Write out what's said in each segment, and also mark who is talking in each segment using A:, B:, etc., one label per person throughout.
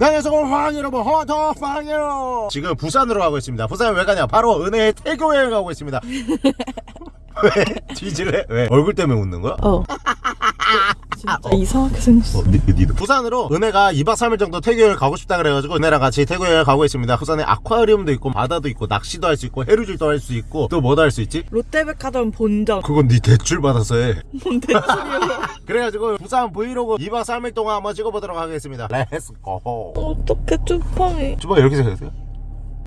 A: 네, 여러분 헌터 황이요 지금 부산으로 가고 있습니다 부산 왜 가냐 바로 은혜의 태교 여행 가고 있습니다 왜? 뒤질래? 왜? 얼굴 때문에 웃는 거야?
B: 어. 진짜 이상하게 생겼어.
A: 어, 니, 니도. 부산으로 은혜가 2박 3일 정도 태교 여행 가고 싶다 그래가지고 은혜랑 같이 태교 여행 가고 있습니다 부산에 아쿠아리움도 있고 바다도 있고 낚시도 할 수 있고 해루질도 할 수 있고 또 뭐도 할 수 있지?
B: 롯데백화점 본점.
A: 그건 니 대출 받아서 해
B: 뭔 대출이야.
A: 그래가지고 부산 브이로그 2박 3일 동안 한번 찍어보도록 하겠습니다 let's go
B: 어떻게 쭈팡이.
A: 주방 이렇게 생겼어요?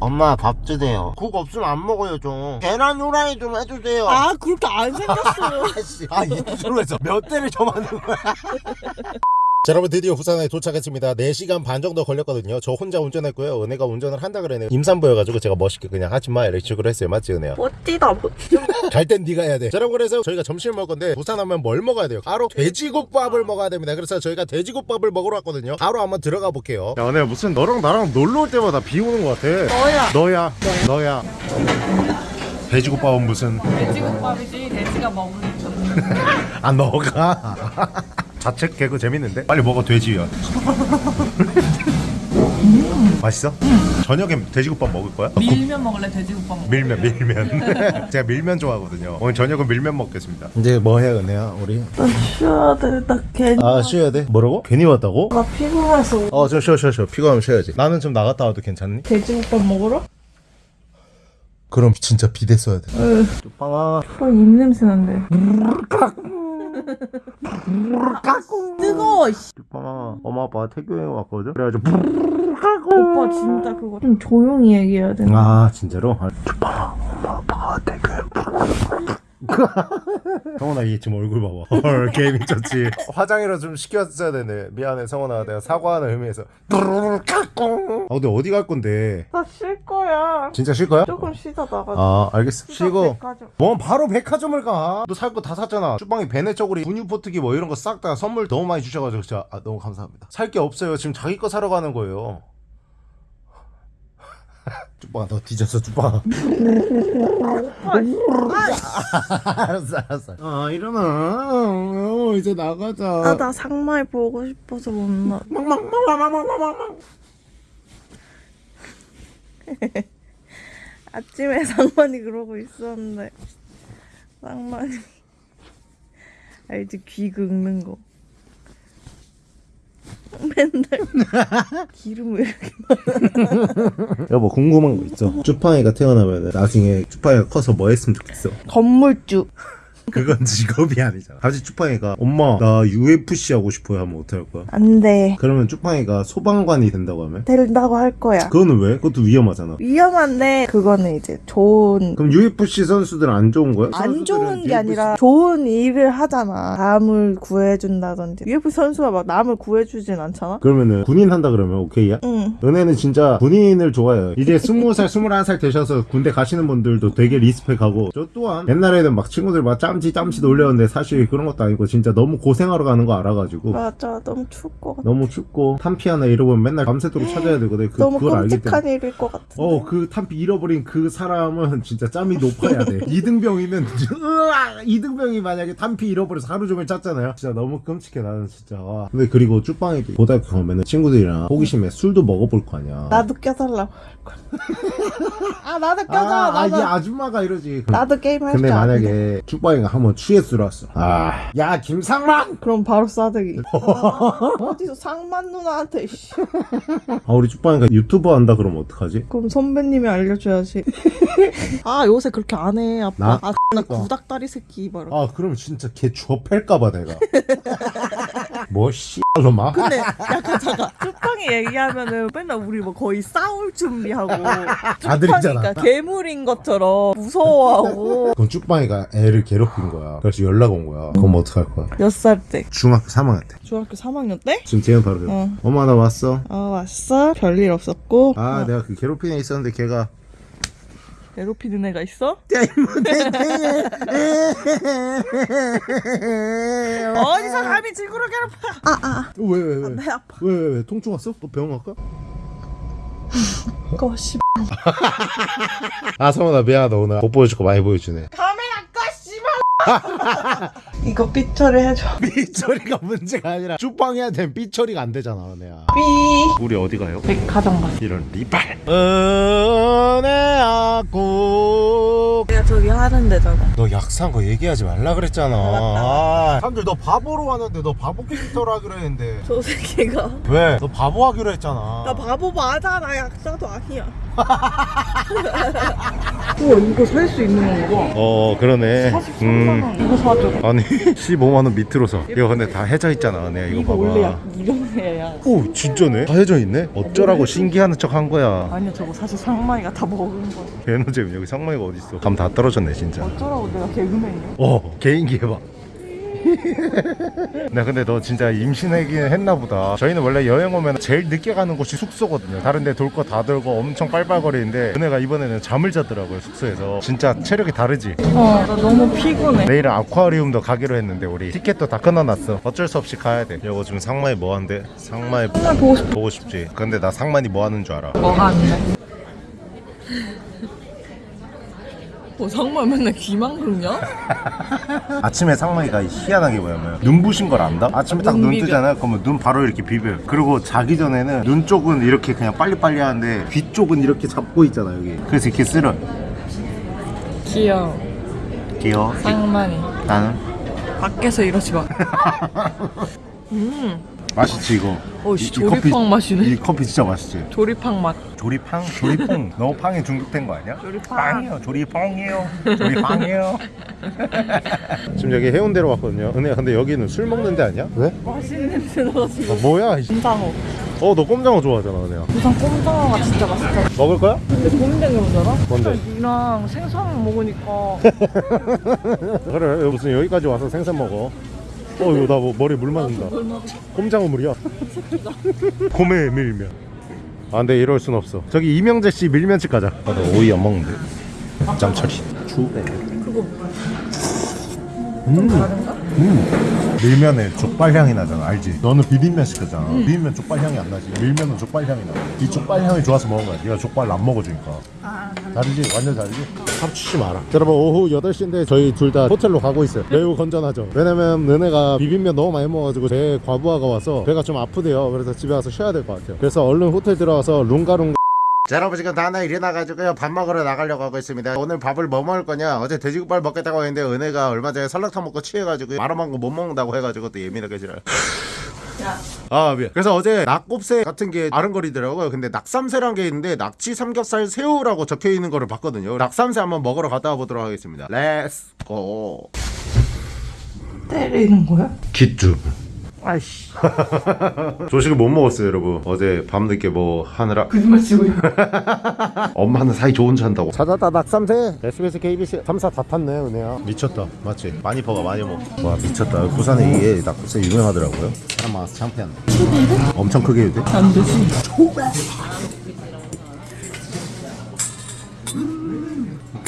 A: 엄마 밥 주세요. 국 없으면 안 먹어요 좀. 계란 후라이 좀 해주세요.
B: 아 그렇게 안 생겼어.
A: 아씨. 아 이쪽으로 해서 몇 대를 점하는 거야 자 여러분 드디어 부산에 도착했습니다 4시간 반 정도 걸렸거든요 저 혼자 운전했고요 은혜가 운전을 한다 그러네요 임산부여가지고 제가 멋있게 그냥 하지마 이렇게 식으로 했어요 맞지 은혜야
B: 멋지다 멋져.
A: 갈땐 네가 해야 돼. 자, 여러분 그래서 저희가 점심을 먹을 건데 부산 하면 뭘 먹어야 돼요? 바로 돼지국밥을 먹어야 됩니다. 그래서 저희가 돼지국밥을 먹으러 왔거든요. 바로 한번 들어가 볼게요. 야, 오늘 무슨 너랑 나랑 놀러 올 때마다 비 오는 것 같아.
B: 너야.
A: 너야, 너야. 돼지국밥은 무슨?
B: 돼지국밥이지 돼지가 먹으니까.
A: 아 너가. 자책 개그 재밌는데? 빨리 먹어 돼지야. 맛있어? 저녁에 돼지국밥 먹을 거야?
B: 밀면 먹을래 돼지국밥 먹.
A: 밀면 밀면 제가 밀면 좋아하거든요 오늘 저녁은 밀면 먹겠습니다 이제 뭐 해야 은혜야 우리?
B: 나 쉬어야 돼. 나 괜히.
A: 아 쉬어야 돼? 뭐라고? 괜히 왔다고?
B: 나 피곤해서.
A: 어저 쉬어 쉬어 쉬어 피곤하면 쉬어야지 나는 좀 나갔다 와도 괜찮니?
B: 돼지국밥 먹으러?
A: 그럼 진짜 비대 써야 돼
B: 응.
A: 빵아
B: 어, 입냄새 난대. 뜨거워. 씨.
A: 빵아 엄마 아빠 태교 여행 왔거든? 그래가지고
B: 오빠 진짜 그거 좀 조용히 얘기해야 돼.
A: 아 진짜로? 아, 빵아 엄마 아빠가 태교 여행 성원아 얘 지금 얼굴 봐봐 헐 게임 미쳤지 화장이라 좀 시켰어야 되네 미안해 성원아 내가 사과하는 의미에서 아 근데 어디 갈 건데
B: 나 쉴 거야.
A: 진짜 쉴 거야?
B: 조금 쉬다 나가자.
A: 아 알겠어 쉬고
B: 백화점.
A: 뭐 바로 백화점을 가. 너 살 거 다 샀잖아. 주방에 베네 쪼그리, 분유 포트기 뭐 이런 거 싹 다 선물 너무 많이 주셔가지고 진짜 아, 너무 감사합니다. 살 게 없어요. 지금 자기 거 사러 가는 거예요. 쭈빵아 너 뒤졌어 쭈빵아 알았어 알았어. 아 일어나. 어, 이제 나가자.
B: 아, 나 상마이 보고 싶어서 못 나. 아침에 상만이 그러고 있었는데. 상만이. 알지 귀 긁는 거 맨날 기름 왜 이렇게
A: 여보 궁금한 거 있어? 쭈팡이가 태어나면 나중에 쭈팡이가 커서 뭐 했으면 좋겠어?
B: 건물주
A: 그건 직업이 아니잖아 갑자기 쭈팡이가 엄마 나 UFC 하고 싶어요 하면 어떡할 거야
B: 안돼
A: 그러면 쭈팡이가 소방관이 된다고 하면
B: 된다고 할 거야
A: 그거는 왜? 그것도 위험하잖아
B: 위험한데 그거는 이제 좋은
A: 그럼 UFC 선수들은 안 좋은 거야?
B: 안 좋은 게 아니라 좋은 일을 하잖아. 남을 구해준다든지. UFC 선수가 막 남을 구해주진 않잖아?
A: 그러면은 군인 한다 그러면 오케이야?
B: 응.
A: 은혜는 진짜 군인을 좋아해요 이제 20살 21살 되셔서 군대 가시는 분들도 되게 리스펙하고 저 또한 옛날에는 막 친구들 막짬 치 짬치 놀렸는데 사실 그런 것도 아니고 진짜 너무 고생하러 가는 거 알아가지고
B: 맞아. 너무 추울 것 같아.
A: 너무 춥고 탄피 하나 잃어보면 맨날 밤새도록 찾아야 되거든 그,
B: 너무
A: 그걸 알기 때문에
B: 끔찍한 일일 것 같은데.
A: 어, 그 탄피 잃어버린 그 사람은 진짜 짬이 높아야 돼. 이등병이면! 이등병이 만약에 탄피 잃어버려서 하루 종일 짰잖아요. 진짜 너무 끔찍해, 나는 진짜. 와. 근데 그리고 쭈빵이도 고등학교 가면은 친구들이랑 호기심에 술도 먹어볼 거 아니야.
B: 나도 껴달라고. 아, 나도 껴줘.
A: 아, 아,
B: 나도.
A: 이 아줌마가 이러지.
B: 나도 게임 할줄
A: 근데. 만약에 쭈빵이가 한번 취해 들어왔어. 아, 야, 김상만!
B: 그럼 바로 싸대기. 어디서 상만 누나한테, 씨.
A: 아, 우리 쭈빵이가 유튜버 한다 그러면 어떡하지?
B: 그럼 선배님이 알려줘야지. 아, 요새 그렇게 안 해, 아빠.
A: 나?
B: 아, 나 구닥다리 새끼, 말아.
A: 아, 그럼 진짜 걔 주업할까봐 내가. 뭐, 씨 발로 막.
B: 근데 약간 잠깐 쭈팡이 얘기하면은 맨날 우리 뭐 거의 싸울 준비하고
A: 아들이잖아.
B: 쭈팡이가 괴물인 것처럼 무서워하고
A: 그럼 쭈빵이가 애를 괴롭힌 거야. 그래서 연락 온 거야. 그럼 어떡할 거야?
B: 몇 살 때?
A: 중학교 3학년 때.
B: 중학교 3학년 때?
A: 지금 지금 바로 어.
B: 어.
A: 엄마 나 왔어.
B: 아 왔어? 별일 없었고
A: 아
B: 어,
A: 내가 그 괴롭히는 애 있었는데 걔가
B: 괴롭히는 애가 있어? 어디서 감히 친구를 괴롭혀 아아
A: 왜왜 왜?
B: 내 아파
A: 왜왜 왜? 통증 왔어? 너 병원 갈까?
B: 꺼 씨.
A: 아 성원아 미안하다 오늘 못 보여줄 거 많이 보여주네.
B: 카메라 꺼 씨발 이거 삐처리 해줘.
A: 삐처리가 문제가 아니라 쭈빵해야 되면 삐처리가 안 되잖아 은혜야
B: 삐.
A: 우리 어디 가요?
B: 백화점 가.
A: 이런 리발 은혜야 꼭
B: 내가 저기 하는 데잖아.
A: 너 약산 거 얘기하지 말라 그랬잖아.
B: 맞다.
A: 아, 사람들 너 바보로 왔는데 너 바보 캐릭터로 하기로 했는데.
B: 저 새끼가.
A: 왜? 너 바보 하기로 했잖아.
B: 나 바보 맞아. 나 약사도 아니야. 우와 이거 살 수 있는 건가?
A: 어, 그러네.
B: 43만 원. 이거 사줘.
A: 아니, 15만 원 밑으로 사. 이거 근데 다 해져 있잖아, 은혜야. 이거,
B: 이거
A: 봐봐.
B: 원래 약 이런 애야.
A: 오, 진짜네. 다 해져 있네. 어쩌라고 신기하는 척한 거야.
B: 아니야 저거 사실 상마이가 다 먹은 거야.
A: 개노잼 여기 상마이가 어딨어? 감 다 떨어졌네, 진짜.
B: 어쩌라고 내가 개그맨이야?
A: 어, 개인기 해봐. 나 근데 너 진짜 임신하긴 했나 보다. 저희는 원래 여행 오면 제일 늦게 가는 곳이 숙소거든요. 다른 데 돌 거 다 돌고 엄청 빨빨거리는데 은혜가 이번에는 잠을 자더라고요, 숙소에서. 진짜 체력이 다르지?
B: 어, 나 너무 피곤해.
A: 내일은 아쿠아리움도 가기로 했는데 우리 티켓도 다 끊어놨어. 어쩔 수 없이 가야 돼. 여보 지금 상만이 뭐 한대? 상만이
B: 정말 보고 싶어.
A: 보고 싶지? 근데 나 상만이 뭐 하는 줄 알아?
B: 돼? 뭐 상마 맨날 귀만 긁냐?
A: 아침에 상만이가 희한하게 뭐냐면 눈부신 걸 안다? 아침에 딱눈눈
B: 비벼.
A: 뜨잖아? 그러면 눈 바로 이렇게 비벼요 그리고 자기 전에는 눈 쪽은 이렇게 그냥 빨리빨리 하는데 귀 쪽은 이렇게 잡고 있잖아 여기 그래서 이렇게 쓸어
B: 귀여워.
A: 귀여워
B: 상만이.
A: 나는
B: 밖에서 이러지 마. 음.
A: 맛있지 이거
B: 어, 씨, 조리팡 맛이네.
A: 이 커피 진짜 맛있지
B: 조리팡 맛.
A: 조리팡? 조리퐁 너무 팡에 중독된 거 아니야?
B: 조리팡.
A: 빵이요 조리팡이요 조리팡이요 지금 여기 해운대로 왔거든요 은혜야 근데 여기는 술 먹는 데 아니야? 왜?
B: 맛있는 냄새 나가지고.
A: 어, 뭐야
B: 곰장어.
A: 어너 꼼장어 좋아하잖아 은혜야
B: 부산 곰장어가 진짜 맛있다.
A: 먹을 거야?
B: 근데 고민된 게 뭐잖아?
A: 뭔데?
B: 니랑 생선 먹으니까
A: 그래 무슨 여기까지 와서 생선 먹어 어 이거 나 뭐 머리 물 맞는다. 꼼장어 물이야? 고메 밀면. 아 근데 이럴 순 없어. 저기 이명재 씨 밀면집 가자. 나도 오이 안 먹는데. 짬처리. 추배
B: 그거.
A: 음. 음. 밀면에 족발 향이 나잖아 알지? 너는 비빔면 시켰잖아. 비빔면 족발 향이 안 나지. 밀면은 족발 향이 나이 족발 향이 좋아서 먹은 거야. 네가 족발 안 먹어주니까. 다르지? 완전 다르지? 합치지 마라. 여러분 오후 8시인데 저희 둘 다 호텔로 가고 있어요. 매우 건전하죠? 왜냐면 너네가 비빔면 너무 많이 먹어가지고 제 과부하가 와서 배가 좀 아프대요. 그래서 집에 와서 쉬어야 될 것 같아요. 그래서 얼른 호텔 들어가서 룽가룽 자 여러분 지금 다나 일어나가지고요. 밥 먹으러 나가려고 하고 있습니다. 오늘 밥을 뭐 먹을 거냐? 어제 돼지국밥 먹겠다고 했는데 은혜가 얼마 전에 설렁탕 먹고 취해가지고 말아먹은 거못 먹는다고 해가지고 또 예민하게 지랄 아 미안. 그래서 어제 낙곱새 같은 게 아른거리더라고요. 근데 낙삼새란 게 있는데 낙지 삼겹살 새우라고 적혀있는 거를 봤거든요. 낙삼새 한번 먹으러 갔다 와보도록 하겠습니다. let's go
B: 때리는 거야?
A: 기쭈
B: 아이씨.
A: 조식을 못 먹었어요 여러분. 어제 밤늦게 뭐 하느라.
B: 거짓말 치고.
A: 엄마는 사이 좋은 차 한다고. 찾았다 낙삼새 SBS KBC 3사 다 탔네 은혜야. 미쳤다. 맞지? 많이 퍼가 많이 먹어 와 미쳤다. 부산에 이게 낙곱새 유명하더라고요. 사람 많아서 창피한데. 엄청 크게 해도 돼?
B: 안 되지.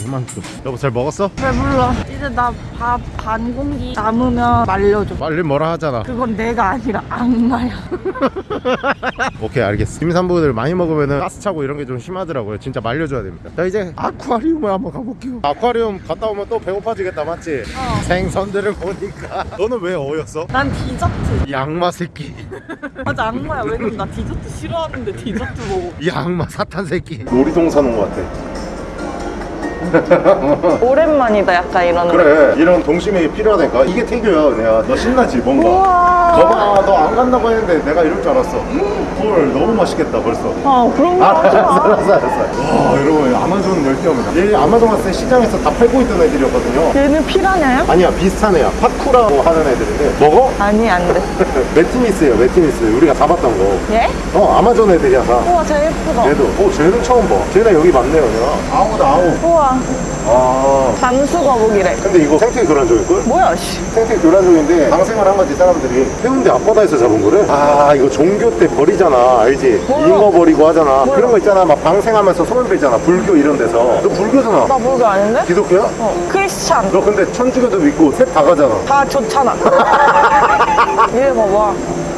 A: 이만큼 여보 잘 먹었어?
B: 배불러. 이제 나 밥 반 공기 남으면 말려줘.
A: 빨리 뭐라 하잖아
B: 그건 내가 아니라 악마야.
A: 오케이 알겠어 임산부들 많이 먹으면 가스 차고 이런 게 좀 심하더라고요 진짜 말려줘야 됩니다 자 이제 아쿠아리움을 한번 가볼게요 아쿠아리움 갔다 오면 또 배고파지겠다 맞지?
B: 어.
A: 생선들을 보니까 너는 왜 어였어?
B: 난 디저트.
A: 이 악마 새끼
B: 맞아 악마야. 왜냐면 나 디저트 싫어하는데 디저트 먹어.
A: 이 악마 사탄 새끼 놀이동산 온것 같아
B: 오랜만이다 약간 이런.
A: 그래 이런 동심이 필요하다니까 이게 태교야 내가 너 신나지 뭔가. 거봐 너 안 간다고 했는데 내가 이럴 줄 알았어 헐 너무 맛있겠다 벌써
B: 아 그런 거
A: 알았어
B: 마.
A: 알았어 알았어 와 여러분 아마존 열대어입니다 얘 아마존 갔을 때 시장에서 다 팔고 있던 애들이었거든요
B: 얘는 피라냐요?
A: 아니야 비슷한 애야 pacu라고 하는 애들인데 먹어?
B: 아니 안 돼.
A: Metynnis예요 Metynnis 우리가 잡았던
B: 얘?
A: 거어 아마존 애들이야 다
B: 우와 쟤 예쁘다.
A: 얘도 어 쟤는 처음 봐 쟤네 여기 많네요 내가 아우다 아우
B: 우와
A: 아
B: 잠수 거북이래.
A: 근데 이거 생태 교란종일걸?
B: 뭐야 씨.
A: 생태 교란종인데 방생을 한 거지 사람들이 해운대 앞바다에서 잡은 거래? 아 이거 종교 때 버리잖아 알지?
B: 뭐야?
A: 잉어 버리고 하잖아
B: 뭐야?
A: 그런 거 있잖아 막 방생하면서 손을 빌잖아 불교 이런 데서 너 불교잖아
B: 나 불교 아닌데?
A: 기독교야?
B: 어 크리스찬.
A: 너 근데 천주교도 믿고 셋 다 가잖아
B: 다 좋잖아. 얘 봐봐.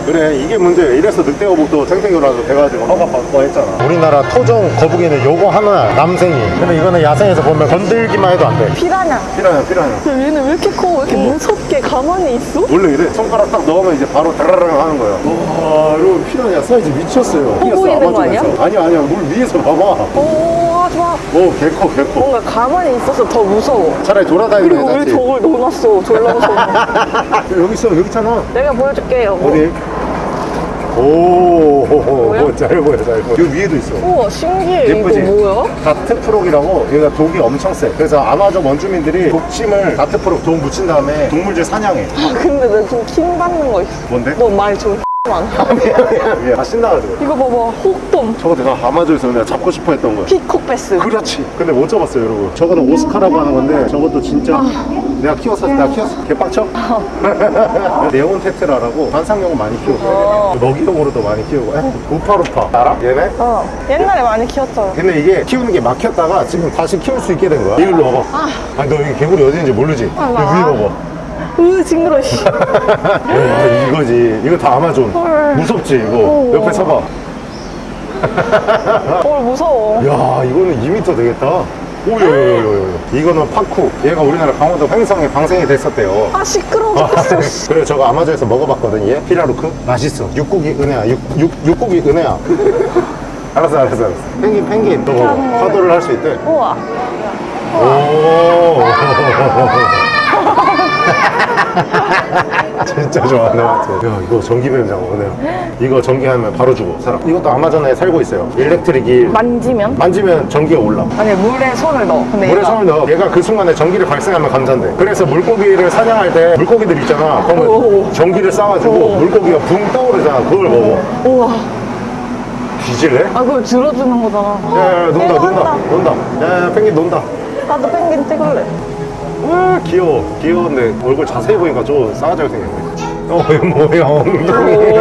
A: 그래 이게 문제야 이래서 늑대 거북도 생태교란종 돼가지고 허가 받고 했잖아 우리나라 토종 거북이는 요거 하나 남생이 근데 이거는 야생에서 보면 건들기만 해도 안돼
C: 피라냐.
A: 피라냐 피라냐
C: 야, 얘는 왜 이렇게 커? 왜 이렇게 무섭게 가만히 있어?
A: 원래 이래 손가락 딱 넣으면 이제 바로 다라랑 하는 거야 와 여러분 피라냐 사이즈 미쳤어요
C: 보이는 거 아니야?
A: 아니야 아니야 물 위에서 봐봐
C: 오, 하지 마.
A: 오 개커 개커
C: 뭔가 가만히 있어서 더 무서워.
A: 차라리 돌아다니는
C: 그리고
A: 얘
C: 왜 저걸 넣어놨어? 졸라 무서워.
A: 여기 있어 여기 있잖아
C: 내가 보여줄게, 여보.
A: 어디? 오,
C: 뭐야?
A: 오, 잘 보여, 잘 보여. 여기 위에도 있어.
C: 우와, 신기해.
A: 예쁘지?
C: 이거 뭐야?
A: dart frog이라고 얘가 독이 엄청 세. 그래서 아마존 원주민들이 독침을 dart frog 독 묻힌 다음에 동물들 사냥해.
C: 아, 근데 나 좀 킹받는 거 있어.
A: 뭔데?
C: 너 말 좀 많아.
A: 얘다 신나가지고.
C: 이거 봐봐. 혹돔.
A: 저거 내가 아마존에서 내가 잡고 싶어 했던 거야.
C: peacock bass.
A: 그렇지. 근데 못 잡았어요, 여러분. 저거는 오스카라고 하는 건데 저것도 진짜 내가 키웠어. 내가 키웠어. 개빡쳐? 네온 테트라라고 관상용은 많이 키우고
C: 어.
A: 먹이용으로도 많이 키우고 에? 우파루파 알아? 얘네?
C: 어. 옛날에 많이 키웠잖아.
A: 근데 이게 키우는 게 막혔다가 지금 다시 키울 수 있게 된 거야. 이걸로 먹어. 아, 너 여기 개구리 어디 있는지 모르지?
C: 아,
A: 여기 위에 먹어.
C: 으, 징그러, 씨.
A: 야, 이거지. 이거 다 아마존.
C: 헐.
A: 무섭지, 이거.
C: 오.
A: 옆에 서봐.
C: 뭘 무서워.
A: 야, 이거는 2m 되겠다. 오요요요요. 이거는 파쿠. 얘가 우리나라 강원도 횡성에 방생이 됐었대요.
C: 아, 시끄러워 죽겠어, 씨.
A: 그래 저거 아마존에서 먹어봤거든 얘 피라루크 맛있어 육고기 은혜야 육, 육, 육고기 은혜야 알았어 알았어 알았어 펭귄 펭귄 너 먹어 파도를 할 수 있대
C: 우와.
A: 오 진짜 좋아하네 맞지? 야 이거 전기뱀장 오늘 이거 전기하면 바로 죽어 사람 이것도 아마존에 살고 있어요 electric eel
C: 만지면?
A: 만지면 전기가 올라
C: 아니, 물에 손을 넣어. 근데
A: 물에
C: 얘가
A: 손을 넣어 얘가 그 순간에 전기를 발생하면 감전돼 그래서 물고기를 사냥할 때 물고기들 있잖아
C: 오.
A: 그러면 전기를 쏴가지고
C: 오.
A: 물고기가 붕 떠오르잖아 그걸 먹어
C: 우와.
A: 뒤질래?
C: 아, 그걸 들어주는 거잖아.
A: 야야야 논다
C: 논다.
A: 논다 야야 펭귄 논다
C: 나도 펭귄 찍을래.
A: 으 귀여워. 귀여운데 얼굴 자세히 보니까 좀 싸가지고 생겼네. 어 뭐야? 엉덩이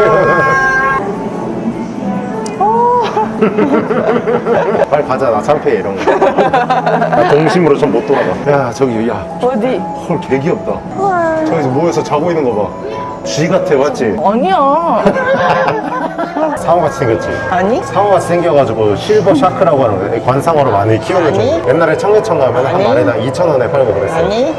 A: 빨리 가자. 나 창피해 이런 거 나 동심으로 좀 못 돌아가. 야 저기
C: 어디?
A: 개 귀엽다.
C: 헐.
A: 저기서 모여서 자고 있는 거봐 쥐 같아 맞지?
C: 아니야.
A: 상어같이 생겼지?
C: 아니?
A: 상어같이 생겨가지고 실버 샤크라고 하는 거예요 관상어로 많이 키우는. 종 옛날에 청계천 가면 한. 마리당 2,000원에 팔고 그랬어요
C: 아니?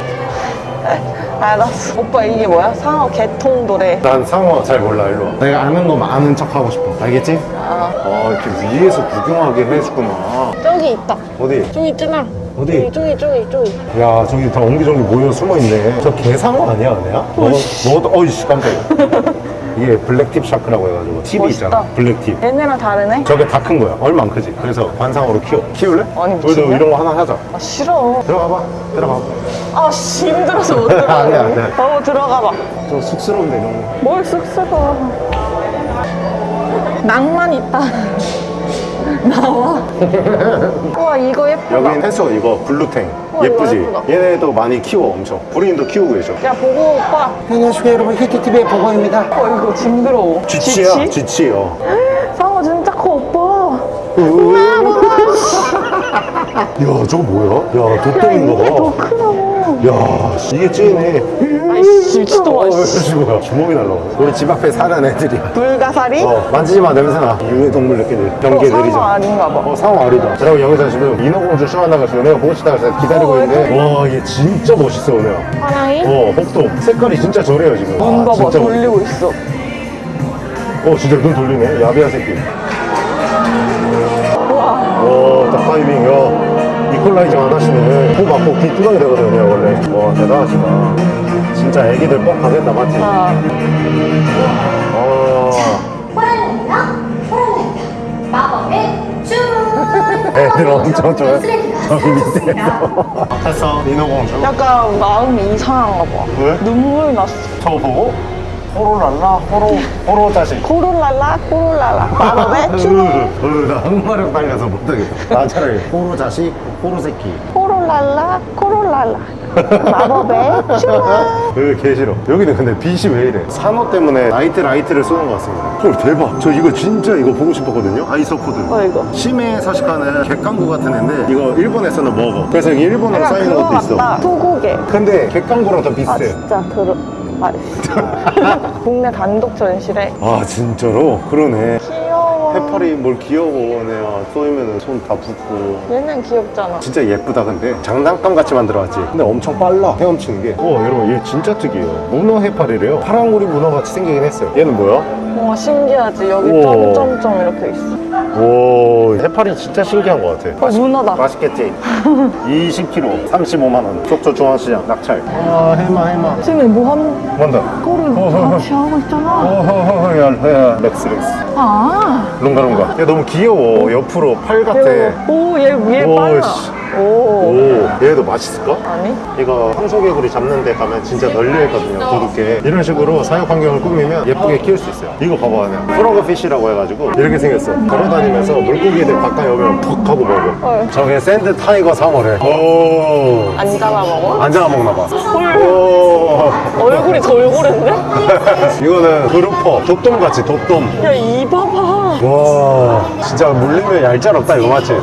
C: 알았어. 오빠 이게 뭐야? 상어 개통 노래.
A: 난 상어 잘 몰라 일로 와 내가 아는 거만 아는 척 하고 싶어 알겠지?
C: 아,
A: 아 이렇게 위에서 구경하게 해주구나
C: 저기 있다.
A: 어디?
C: 저기 있잖아.
A: 어디?
C: 저기, 저기, 저기.
A: 야 저기 다 옹기종기 모여 숨어있네 저 개상어 아니야? 너, 너도 어이씨 깜짝이야 이게 blacktip shark라고 해가지고 팁이
C: 멋있다.
A: 있잖아 blacktip
C: 얘네랑 다르네?
A: 저게 다 큰 거야 얼마 안 크지 그래서 관상어로 키워 키울래?
C: 아니,
A: 우리도? 이런 거 하나 하자
C: 아, 싫어.
A: 들어가봐 들어가봐
C: 아, 씨, 힘들어서 못 들어가.
A: 안 돼.
C: 어, 들어가봐.
A: 좀 쑥스러운데 이런 거
C: 뭘 쑥스러워. 낭만 있다. 나와. 우와, 이거 예쁘다.
A: 여긴 해수 이거
C: blue tang
A: 예쁘지? 얘네도 많이 키워 엄청 부린도 키우고 계셔
C: 야, 보고 오빠.
A: 안녕하십니까 여러분 히트TV의 보고입니다
C: 어, 이거 징그러워.
A: 쥐치야 쥐치 요
C: 상어 진짜 커, 오빠.
A: 야 저거 뭐야?
C: 야더
A: 봐. 야, 씨, 이게 찐해.
C: 아이씨, 미친놈아.
A: 어,
C: 씨.
A: 뭐야? 주먹이 날라오네. 우리 집 앞에 사는 애들이야.
C: 불가사리?
A: 어, 만지지 마, 냄새나. 유해동물 느끼들.
C: 어,
A: 경계들이죠.
C: 상어 아닌가 봐.
A: 어, 상어 아리다. 여러분, 여기서 지금 인어공주 쇼한다고 해서 은혜가 보고 해서 기다리고
C: 어,
A: 있는데. 와, 얘 진짜 멋있어, 은혜야.
C: 하나이?
A: 어, 복도. 색깔이 진짜 저래요, 지금.
C: 눈
A: 아,
C: 봐봐,
A: 진짜
C: 돌리고 있어.
A: 멋있어. 어, 진짜 눈 돌리네. 야비한 새끼. 이퀄라이징 안 하시네. 코 막고 귀 뚜껑이 되거든요, 원래. 와, 대단하시다. 진짜 애기들 뻑 가겠다, 맞지?
C: 아,
A: 아.
D: 호랑이입니다. 호랑이입니다. 마법의 춤.
A: 애들 엄청 좋아해. 저기 밑에서. 됐어, 민호공주.
C: 약간 마음이 이상한가 봐.
A: 왜?
C: 눈물 났어.
A: 저 보고? 호로랄라, 호로, 호로 자식.
C: 코롤랄라, 코롤랄라. 마법의 춤.
A: 으, 나 한마력 달려서 못하겠다. 나 차라리 호로 자식, 호로 새끼.
C: 코롤랄라, 코롤랄라. 마법의 춤.
A: 으, 개 싫어. 여기는 근데 빛이 왜 이래? 산호 때문에 나이트 라이트를 쏘는 것 같습니다. 헐, 대박. 저 이거 진짜 이거 보고 싶었거든요. 아이소코드.
C: 어, 이거.
A: 심해에 서식하는 객강구 같은 애인데 이거 일본에서는 먹어. 그래서 이게 일본어로
C: 약간
A: 쌓이는
C: 그거
A: 것도 있어.
C: 같다. 소고개.
A: 근데 객강구랑 더
C: 아,
A: 비슷해.
C: 진짜 들어.
B: 아, 국내 단독 전시래.
A: 아 진짜로? 그러네. 해파리 뭘 귀여워 내가 쏘이면 손 다 붓고
B: 얘는 귀엽잖아.
A: 진짜 예쁘다 근데 장난감 같이 만들어놨지 근데 엄청 빨라 헤엄치는 게 우와 여러분 얘 진짜 특이해요 문어 해파리래요 파랑우리 문어 같이 생기긴 했어요 얘는 뭐야?
B: 와 신기하지. 여기
A: 우와.
B: 점점점 이렇게 있어.
A: 오 해파리 진짜 신기한 것 같아
B: 어, 문어다.
A: 맛있겠지? 20kg 35만원 속초 중앙시장 낙찰 아 해마 해마
B: 지금 뭐 하는
A: 뭔다
B: 거를 같이 하고 있잖아.
A: 어허허허 야, 야 렉스 렉스
B: 아.
A: 룽가룽가? 얘 너무 귀여워. 옆으로 팔 같아.
B: 오, 얘 위에
A: 오,
B: 빨라.
A: 씨.
B: 오.
A: 오 얘도 맛있을까?
B: 아니?
A: 이거 황소개구리 잡는 데 가면 진짜 널려있거든요 도둑개 이런 식으로 사육 환경을 꾸미면 예쁘게 키울 수 있어요 이거 봐봐 그냥 frogfish라고 해가지고 이렇게 생겼어 걸어다니면서 물고기들 가까이 오면 턱 하고 먹어
B: 헐.
A: 저게 sand tiger 상어래 오
B: 안 잡아 먹어?
A: 안 잡아먹나 봐
B: 헐.
A: 오
B: 얼굴이 돌고랬네?
A: 이거는 그루퍼 독돔같이 독돔
B: 야, 이 봐봐.
A: 와 진짜 물리면 얄짤 없다 이거 맞지?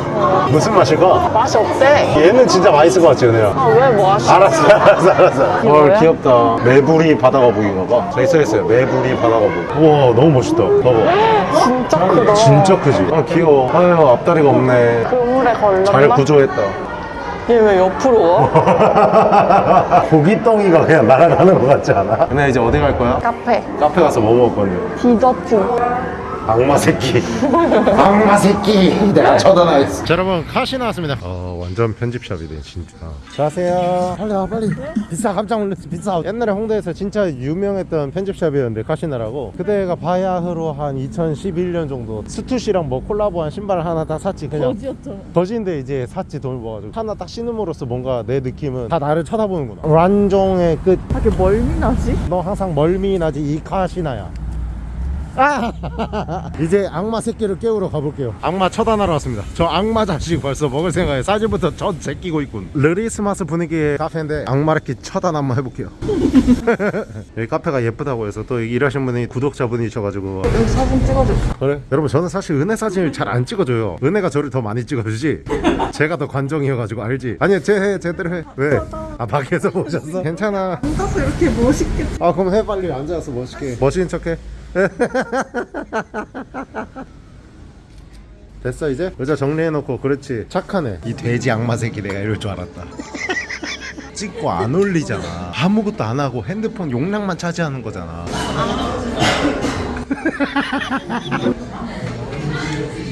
A: 무슨 맛일까?
B: 맛이 어 때?
A: 얘는 진짜 맛있을 것 같지 은혜야
B: 아, 왜뭐 하시?
A: 알았어 알았어 알았어
B: 뭐야?
A: 귀엽다 매부리 바다거북인가 봐 저기 써있어요 매부리 바다거북 우와 너무 멋있다 봐봐
B: 진짜 크다.
A: 진짜 크지? 아 귀여워 아유 앞다리가 없네
B: 그물에 걸렸나?
A: 잘 구조했다
B: 얘 왜 옆으로 와?
A: 고기덩이가 그냥 날아가는 것 같지 않아? 은혜 이제 어디 갈 거야?
B: 카페.
A: 카페 가서 뭐 먹을 건데?
B: 디저트.
A: 악마 새끼. 악마 새끼. 내가 있어 자 여러분 카시나 왔습니다. 어 완전 편집샵이네 진짜. 자세요. 빨리 와 빨리. 비싸 깜짝 놀랐어 비싸. 옛날에 홍대에서 진짜 유명했던 편집샵이었는데 카시나라고. 그때가 바야흐로 한 2011년 정도 스투시랑 뭐 콜라보한 신발을 하나 딱 샀지 그냥.
B: 거지였잖아.
A: 거진데 이제 샀지 돈을 모아가지고. 하나 딱 신음으로써 뭔가 내 느낌은 다 나를 쳐다보는구나. 관종의 끝. 너
B: 하게 멀미 나지?
A: 항상 멀미 나지 이 카시나야 아! 이제 악마 새끼를 깨우러 가볼게요 악마 처단하러 왔습니다 저 악마 자식 벌써 먹을 생각에 사진부터 전 제끼고 있군 르리스마스 분위기의 카페인데 악마 이렇게 처단 한번 해볼게요 여기 카페가 예쁘다고 해서 또 일하신 분이 구독자분이셔가지고
B: 여기 사진 찍어줄까?
A: 그래? 여러분 저는 사실 은혜 사진을 잘 안 찍어줘요 은혜가 저를 더 많이 찍어주지 제가 더 관종이어가지고 알지? 아니 제 제대로 해 왜? 아 밖에서 보셨어? 괜찮아
B: 앉아서 이렇게 멋있게.
A: 아 그럼 해 빨리 앉아서 멋있게 멋있는 척해 됐어 이제? 의자 정리해놓고 그렇지. 착하네. 이 돼지 악마 새끼 내가 이럴 줄 알았다. 찍고 안 올리잖아. 아무것도 안 하고 핸드폰 용량만 차지하는 거잖아.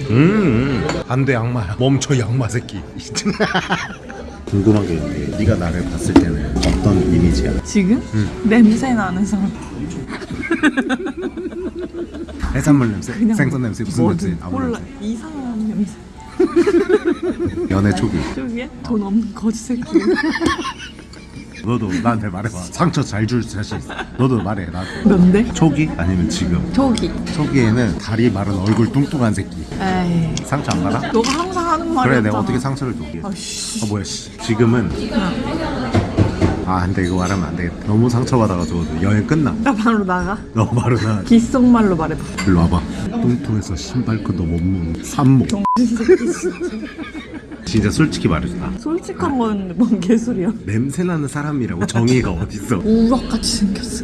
A: 음, 안돼 악마야. 멈춰 이 악마 새끼 궁금한 게 있는데 네가 나를 봤을 때는 어떤 이미지야?
B: 지금? 냄새 나는 사람.
A: 해산물 냄새? 생선 냄새? 무슨 냄새? 아무
B: 몰라.
A: 냄새?
B: 이상한 냄새.
A: 연애 초기
B: 저기에 돈 없는 거지 새끼.
A: 너도 나한테 말해봐 상처 잘 줄 자신 있어 너도 말해 나한테
B: 뭔데?
A: 초기? 아니면 지금
B: 저기.
A: 초기에는 다리 마른 얼굴 뚱뚱한 새끼
B: 에이.
A: 상처 안 받아?
B: 너가 항상 하는 말이야.
A: 그래 내가 어떻게 상처를 줘?
B: 아씨.
A: 아 뭐야 씨. 지금은 아 근데 이거 말하면 안 되겠다. 너무 상처받아가지고 여행 끝나.
B: 나 바로 나가.
A: 너 바로 나
B: 귓속말로 말해봐.
A: 일로 와봐. 뚱뚱해서 신발끈도 못 묶는 산모 진짜 솔직히 말해준다
B: 솔직한 건 뭔 개소리야.
A: 냄새나는 사람이라고 정의가 어딨어
B: 우럭같이 생겼어.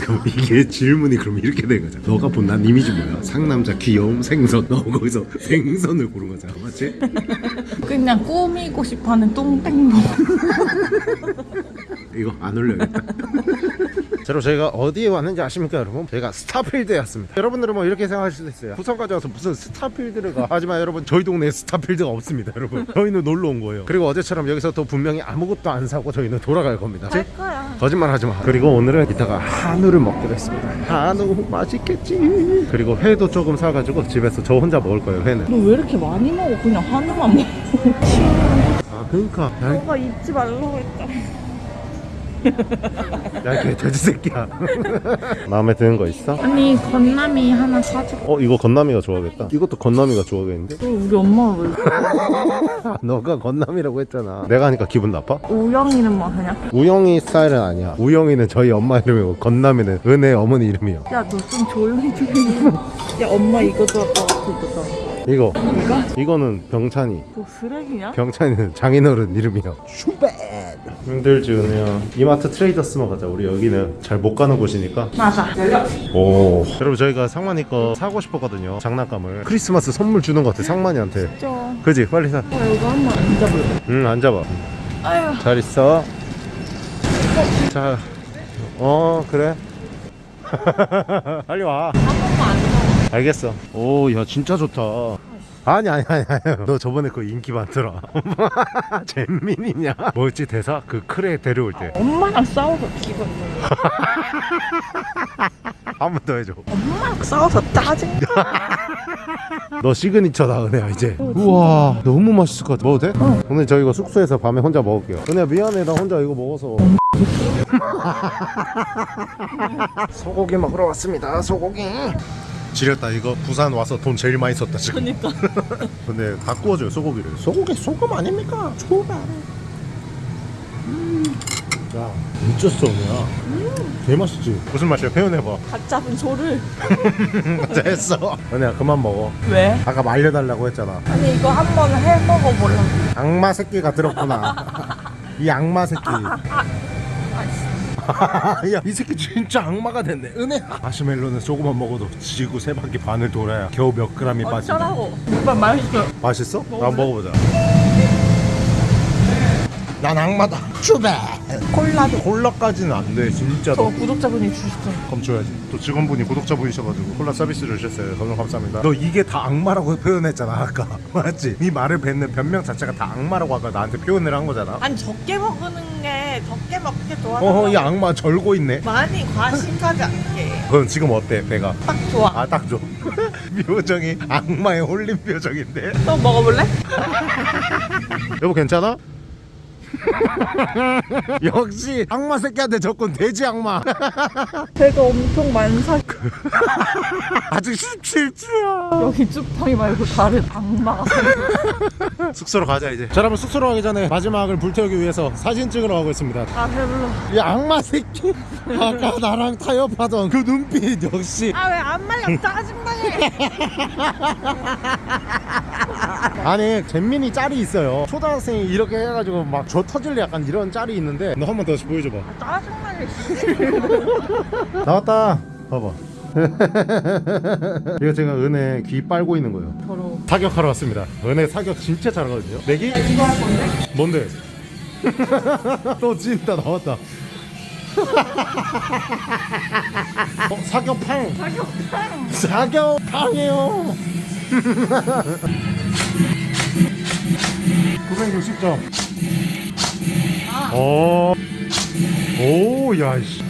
A: 그럼 이게 질문이 그럼 이렇게 된 거잖아 너가 본 난 이미지 뭐야? 상남자 귀여움 생선 너 거기서 생선을 고른 거잖아 맞지?
B: 그냥 꾸미고 싶어하는 똥땡로.
A: 이거 안 올려야겠다 자 여러분 저희가 어디에 왔는지 아십니까 여러분? 저희가 스타필드에 왔습니다 여러분들은 뭐 이렇게 생각하실 수도 있어요 부산까지 와서 무슨 스타필드를 가 하지만 여러분 저희 동네에 스타필드가 없습니다 여러분 저희는 놀러 온 거예요 그리고 어제처럼 여기서 또 분명히 아무것도 안 사고 저희는 돌아갈 겁니다
B: 할 거야.
A: 거짓말 하지 마. 그리고 오늘은 이따가 한우를 먹기로 했습니다. 한우 맛있겠지. 그리고 회도 조금 사가지고 집에서 저 혼자 먹을 거예요. 회는.
B: 너 왜 이렇게 많이 먹어? 그냥 한우만 먹어.
A: 아 그러니까. 야,
B: 너가 잊지 말라고 했다.
A: 야, 걔 돼지 새끼야. 마음에 드는 거 있어?
B: 아니 건남이 하나 사줘.
A: 어 이거 건남이가 좋아하겠다. 이것도 건남이가 좋아하겠는데?
B: 그럼 우리 엄마가 왜
A: 너가 건남이라고 했잖아. 내가 하니까 기분 나빠?
B: 우영이는 뭐 하냐?
A: 우영이 스타일은 아니야. 우영이는 저희 엄마 이름이고 건남이는 은혜 어머니 이름이요.
B: 야너 좀 조용히 좀 해. 야 엄마 이거도 아까.
A: 이거. 이거? 이거는 병찬이.
B: 너 쓰레기냐?
A: 병찬이는 장인어른 이름이요. 슈베. 힘들지 은혜야 이마트 트레이더스만 가자 우리 여기는 잘 못 가는 곳이니까
B: 맞아.
A: 오 여러분 저희가 상만이 거 사고 싶었거든요 장난감을 크리스마스 선물 주는 것 같아 상만이한테
B: 저
A: 그지 빨리 사
B: 이거 한번 앉아볼래?
A: 응, 안 잡아.
B: 아유.
A: 잘 있어. 자, 어, 그래. 빨리 와.
B: 한 번만 앉아.
A: 알겠어. 오, 야, 진짜 좋다. 아니, 아니, 아니, 아니. 너 저번에 그 인기 많더라. 잼민이냐? 뭐였지, 대사? 그 크레 데려올 때.
B: 엄마랑 싸워서 기분
A: 한 번 더 해줘.
B: 엄마랑 싸워서 짜증.
A: 너 시그니처다, 은혜야, 이제. 우와, 너무 맛있을 것 같아. 먹어도 돼? 오늘 저 이거 숙소에서 밤에 혼자 먹을게요. 은혜야, 미안해. 나 혼자 이거 먹어서. 소고기 먹으러 왔습니다. 소고기. 지렸다. 이거 부산 와서 돈 제일 많이 썼다 지금.
B: 그니까.
A: 근데 다 구워줘요 소고기를. 소고기 소금 아닙니까? 소금 음. 야 미쳤어 은혜야 개맛있지? 무슨 맛이야? 표현해봐.
B: 갓 잡은 소를.
A: 했어. 은혜야 그만 먹어.
B: 왜?
A: 아까 말려달라고 했잖아.
B: 아니 이거 한번 해 먹어볼라.
A: 악마 새끼가 들었구나. 이 악마 새끼 야, 이 새끼 진짜 악마가 됐네. 은혜. 마시멜로는 조금만 먹어도 지구 세 바퀴 반을 돌아야 겨우 몇 그램이 빠진다.
B: 어쩌라고. 오빠 맛있어.
A: 맛있어? 나 한번 먹어보자. 난 악마다. 주베.
B: 콜라도.
A: 콜라까지는 안 돼, 진짜.
B: 저 구독자분이 주셨잖아.
A: 그럼 줘야지. 또 직원분이 구독자분이셔가지고 콜라 서비스를 주셨어요. 너무 감사합니다. 너 이게 다 악마라고 표현했잖아 아까. 맞지? 네 말을 뱉는 변명 자체가 다 악마라고 아까 나한테 표현을 한 거잖아.
B: 아니 적게 먹는 게 적게 먹게 도와줘.
A: 어허, 이 악마 절고 있네.
B: 많이 과식하지 않게.
A: 그럼 지금 어때, 배가?
B: 딱 좋아.
A: 아, 딱 줘. 표정이 악마에 홀린 표정인데.
B: 또 먹어볼래?
A: 여보 괜찮아? 역시 악마 새끼한테 접근 돼지 악마
B: 배가 엄청 많사.
A: 아직 17주야
B: 여기 쭈팡이 말고 다른 악마가.
A: 숙소로 가자 이제 자 여러분 숙소로 가기 전에 마지막을 불태우기 위해서 사진 찍으러 가고 있습니다
B: 아 배불러.
A: 이 악마 새끼 아까 나랑 타협하던 그 눈빛 역시
B: 아 왜 안 말려 짜증나게.
A: 아니 잼민이 짤이 있어요 초등학생이 이렇게 해가지고 막 저 터질래 약간 이런 짤이 있는데 너 한번더 보여줘봐
B: 짜증나게.
A: 나왔다 봐봐 이거 제가 은혜 귀 빨고 있는 거예요
B: 더러워.
A: 사격하러 왔습니다. 은혜 사격 진짜 잘하거든요. 내기? 이거 할 건데? 뭔데? 또 진짜 나왔다. 어, 사격팡.
B: 사격탕.
A: 사격팡이에요. 960점. 오. 오, 야, 씨.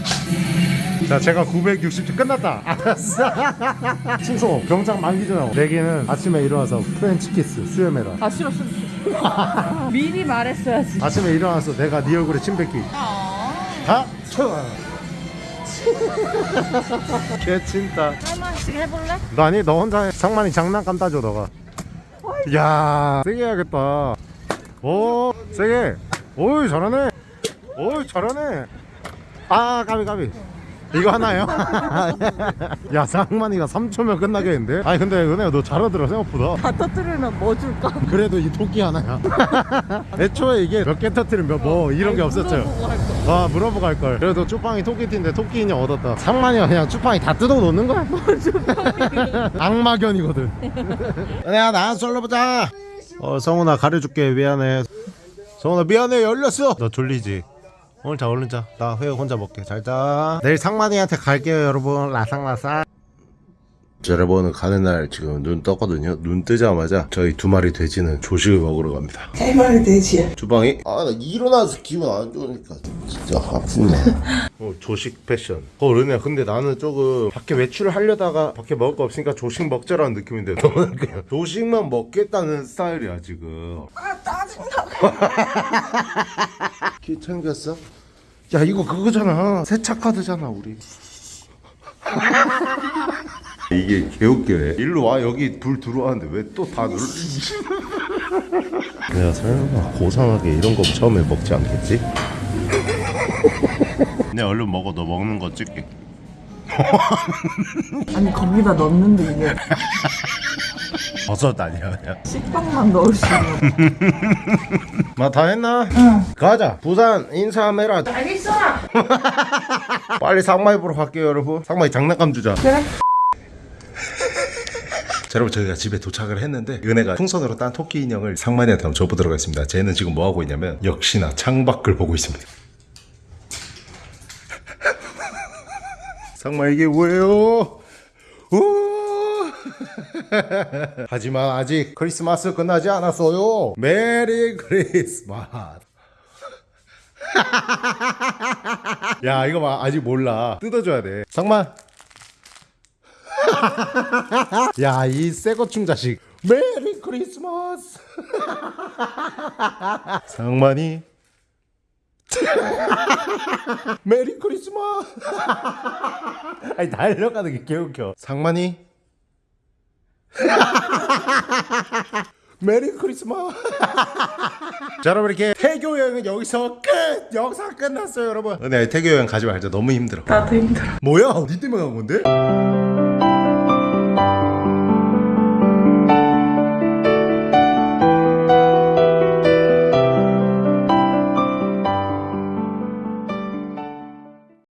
A: 자, 제가 960점 끝났다. 알았어. 충성, 병장 만기 전에. 내기는 아침에 일어나서 프렌치 키스, 수염해라.
B: 아 싫어 싫어. 싫어. 미리 말했어야지.
A: 아침에 일어나서 내가 네 얼굴에 침 뱉기. 다 쳐. 개친다.
B: 할머니씩 해볼래?
A: 너 아니 너 혼자 해. 상만이 장난감 따줘 너가. 야 세게 해야겠다. 오 세게. 오이 잘하네. 오이 잘하네. 아 까비 까비. 이거 하나요? 야 상만이가 3초면 끝나겠는데? 아니 근데 은혜야 너 잘하더라 생각보다
B: 다 터뜨리면 뭐 줄까?
A: 그래도 이 토끼 하나야 애초에 이게 몇 개 터트리면 뭐 이런 게 없었죠. 아 물어보고 할걸. 그래도 쭈빵이 토끼띠인데 토끼 인형 얻었다. 상만이가 그냥 쭈빵이 다 뜯어 놓는 거야? 악마견이거든. 은혜야 나 솔로 보자. 어 성훈아 가려줄게. 미안해. 성훈아 미안해. 열렸어. 너 졸리지? 오늘 자 얼른 자나 회육 혼자 먹게. 잘자. 내일 상만이한테 갈게요 여러분. 라상라상 자, 여러분 가는 날 지금 눈 떴거든요. 눈 뜨자마자 저희 두 마리 돼지는 조식을 먹으러 갑니다.
E: 세 마리 돼지야.
A: 주방이 아 나 일어나서 기분 안 좋으니까 진짜 아프네. 어 조식 패션. 어 르네야 근데 나는 조금 밖에 외출을 하려다가 밖에 먹을 거 없으니까 조식 먹자라는 느낌인데 너는 그냥 조식만 먹겠다는 스타일이야 지금. 아 짜증나. 키 챙겼어? 야 이거 그거잖아 세차 카드잖아 우리. 이게 개웃기네 일로 와 여기 불 들어왔는데 왜 또 다 눌러 내가 설마 고상하게 이런 거 처음에 먹지 않겠지? 내 얼른 먹어 너 먹는 거 찍게
B: 아니 거기다 넣는데 이게
A: 버섯 아니야 그냥
B: 식빵만 넣을 수 있는.
A: 마다 했나? 응 가자 부산 인사메라
B: 알겠어.
A: 빨리 상마이 보러 갈게요 여러분 상마이 장난감 주자
B: 그래.
A: 자, 여러분 저희가 집에 도착을 했는데 은혜가 풍선으로 딴 토끼 인형을 상만이한테 한번 줘보도록 하겠습니다. 쟤는 지금 뭐하고 있냐면 역시나 창밖을 보고 있습니다. 상마 이게 뭐예요? 우! 하지만 아직 크리스마스 끝나지 않았어요. 메리 크리스마스. 야 이거 봐. 아직 몰라. 뜯어줘야 돼. 상만 야, 이 새거충 자식. Merry Christmas. 상만이. Merry Christmas. 아니 달려가는 게 개웃겨. 상만이. Merry Christmas. 자 여러분 이렇게 태교 여행은 여기서 끝. 영상 끝났어요 여러분. 네 태교 여행 가지 말자 너무 힘들어.
B: 나도 힘들어.
A: 뭐야? 니 때문에 간 건데?